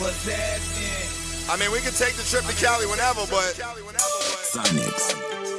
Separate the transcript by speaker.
Speaker 1: was asking. I mean, we could take the trip to Cali whenever, but.
Speaker 2: Sonics.